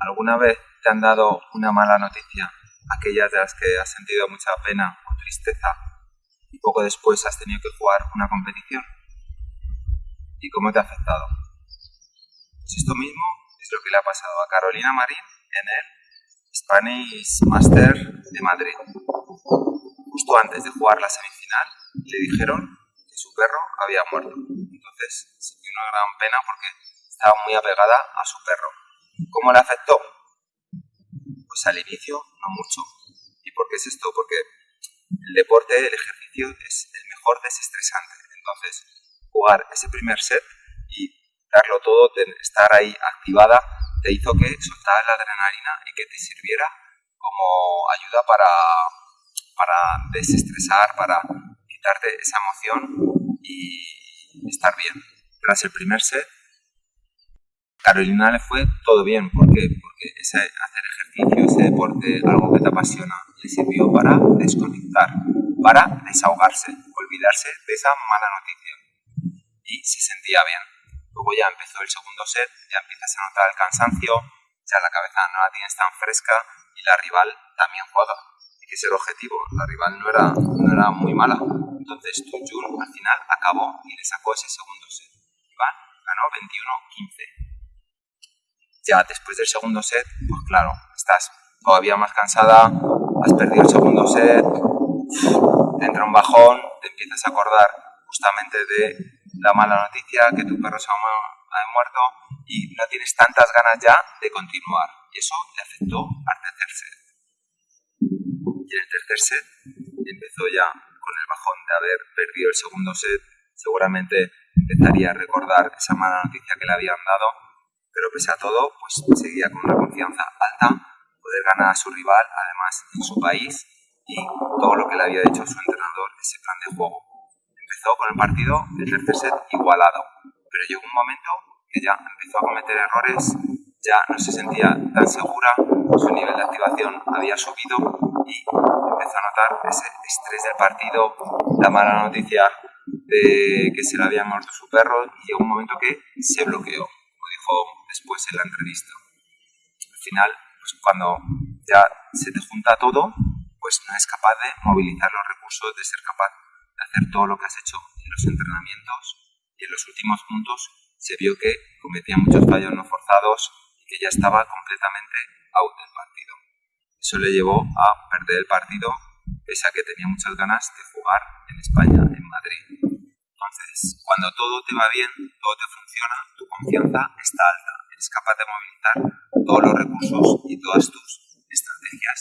¿Alguna vez te han dado una mala noticia? Aquellas de las que has sentido mucha pena o tristeza y poco después has tenido que jugar una competición. ¿Y cómo te ha afectado? Pues esto mismo es lo que le ha pasado a Carolina Marín en el Spanish Master de Madrid. Justo antes de jugar la semifinal le dijeron que su perro había muerto. Entonces sintió una gran pena porque estaba muy apegada a su perro. ¿Cómo le afectó? Pues al inicio no mucho. ¿Y por qué es esto? Porque el deporte, el ejercicio es el mejor desestresante. Entonces, jugar ese primer set y darlo todo, estar ahí activada, te hizo que soltaras la adrenalina y que te sirviera como ayuda para, para desestresar, para quitarte esa emoción y estar bien. Tras el primer set, Carolina le fue todo bien. ¿Por qué? Porque ese hacer ejercicio, ese deporte, algo que te apasiona, le sirvió para desconectar, para desahogarse, olvidarse de esa mala noticia. Y se sentía bien. Luego ya empezó el segundo set, ya empiezas a notar el cansancio, ya la cabeza no la tienes tan fresca y la rival también juega. Y que es el objetivo, la rival no era, no era muy mala. Entonces Jun al final acabó y le sacó ese segundo set. Iván ganó 21-15 ya después del segundo set, pues claro, estás todavía más cansada, has perdido el segundo set, te entra un bajón, te empiezas a acordar justamente de la mala noticia que tu perro se ha muerto y no tienes tantas ganas ya de continuar. Y eso te afectó al tercer set. Y en el tercer set empezó ya con el bajón de haber perdido el segundo set, seguramente empezaría a recordar esa mala noticia que le habían dado pero pese a todo, pues seguía con una confianza alta, poder ganar a su rival, además en su país, y todo lo que le había dicho su entrenador, ese plan de juego. Empezó con el partido, el tercer set igualado, pero llegó un momento que ya empezó a cometer errores, ya no se sentía tan segura, su nivel de activación había subido y empezó a notar ese estrés del partido, la mala noticia de que se le había muerto su perro y llegó un momento que se bloqueó después en la entrevista. Al final, pues cuando ya se te junta todo, pues no es capaz de movilizar los recursos, de ser capaz de hacer todo lo que has hecho en los entrenamientos y en los últimos puntos se vio que cometía muchos fallos no forzados y que ya estaba completamente out del partido. Eso le llevó a perder el partido pese a que tenía muchas ganas de jugar en España, en Madrid. Entonces, cuando todo te va bien, todo te funciona, tu confianza está alta eres capaz de movilizar todos los recursos y todas tus estrategias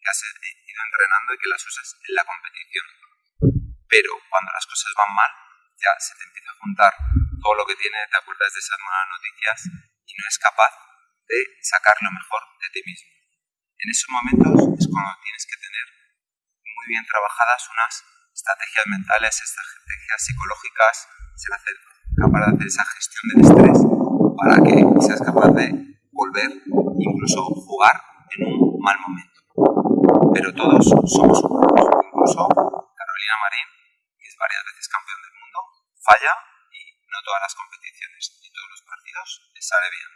que has ido entrenando y que las usas en la competición. Pero cuando las cosas van mal, ya se te empieza a juntar todo lo que tiene, te acuerdas de esas malas noticias y no es capaz de sacar lo mejor de ti mismo. En esos momentos es cuando tienes que tener muy bien trabajadas unas estrategias mentales, estrategias psicológicas, ser capaz de hacer esa gestión del estrés para que seas capaz de volver, incluso jugar en un mal momento. Pero todos somos humanos, incluso Carolina Marín, que es varias veces campeón del mundo, falla y no todas las competiciones ni todos los partidos le sale bien.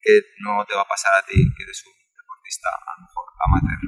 ¿Qué no te va a pasar a ti que eres un deportista a lo mejor amateur?